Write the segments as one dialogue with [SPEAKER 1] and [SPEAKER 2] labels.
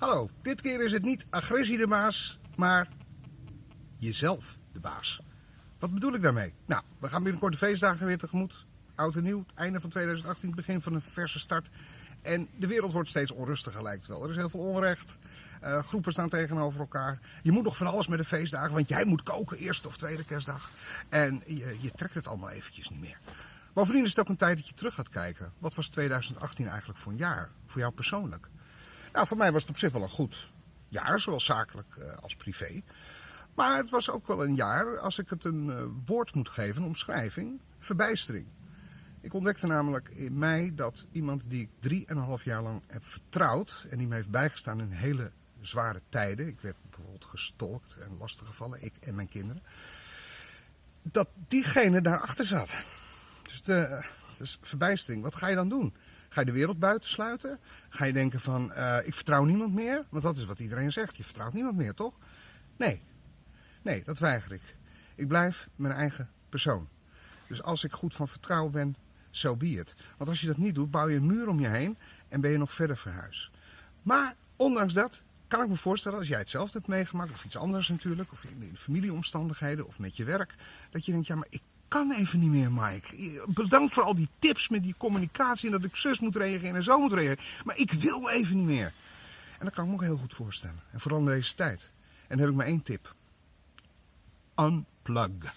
[SPEAKER 1] Hallo, dit keer is het niet agressie de baas, maar jezelf de baas. Wat bedoel ik daarmee? Nou, we gaan binnenkort de feestdagen weer tegemoet. Oud en nieuw, het einde van 2018, het begin van een verse start. En de wereld wordt steeds onrustiger lijkt wel. Er is heel veel onrecht. Uh, groepen staan tegenover elkaar. Je moet nog van alles met de feestdagen, want jij moet koken eerste of tweede kerstdag. En je, je trekt het allemaal eventjes niet meer. Bovendien is het ook een tijd dat je terug gaat kijken. Wat was 2018 eigenlijk voor een jaar? Voor jou persoonlijk? Nou, voor mij was het op zich wel een goed jaar, zowel zakelijk uh, als privé. Maar het was ook wel een jaar, als ik het een uh, woord moet geven, een omschrijving, verbijstering. Ik ontdekte namelijk in mei dat iemand die ik drieënhalf jaar lang heb vertrouwd en die me heeft bijgestaan in hele zware tijden. Ik werd bijvoorbeeld gestolkt en lastiggevallen, ik en mijn kinderen. Dat diegene daarachter zat. Dus de, dus verbijstering. Wat ga je dan doen? Ga je de wereld buiten sluiten? Ga je denken van, uh, ik vertrouw niemand meer? Want dat is wat iedereen zegt. Je vertrouwt niemand meer, toch? Nee. Nee, dat weiger ik. Ik blijf mijn eigen persoon. Dus als ik goed van vertrouwen ben, zo so be it. Want als je dat niet doet, bouw je een muur om je heen en ben je nog verder verhuis. Maar ondanks dat kan ik me voorstellen, als jij het zelf hebt meegemaakt, of iets anders natuurlijk, of in de familieomstandigheden, of met je werk, dat je denkt, ja, maar ik kan even niet meer, Mike. Bedankt voor al die tips met die communicatie en dat ik zus moet reageren en zo moet reageren. Maar ik wil even niet meer. En dat kan ik me ook heel goed voorstellen. En vooral in deze tijd. En dan heb ik maar één tip. Unplug.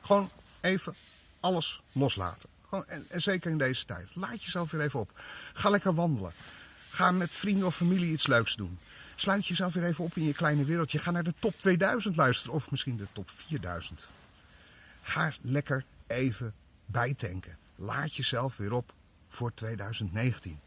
[SPEAKER 1] Gewoon even alles loslaten. Gewoon, en, en zeker in deze tijd. Laat jezelf weer even op. Ga lekker wandelen. Ga met vrienden of familie iets leuks doen. Sluit jezelf weer even op in je kleine wereldje. Ga naar de top 2000 luisteren. Of misschien de top 4000. Ga lekker even bijtanken. Laat jezelf weer op voor 2019.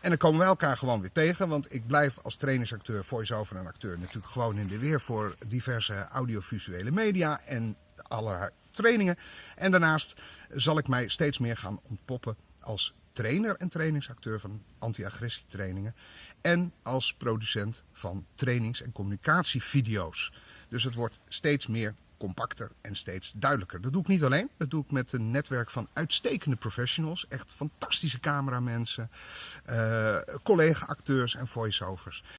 [SPEAKER 1] En dan komen we elkaar gewoon weer tegen, want ik blijf als trainingsacteur, voice-over en acteur natuurlijk gewoon in de weer voor diverse audiovisuele media en allerlei trainingen. En daarnaast zal ik mij steeds meer gaan ontpoppen als trainer en trainingsacteur van anti-agressietrainingen en als producent van trainings- en communicatievideo's. Dus het wordt steeds meer compacter en steeds duidelijker. Dat doe ik niet alleen, dat doe ik met een netwerk van uitstekende professionals, echt fantastische cameramensen, uh, collega-acteurs en voice-overs.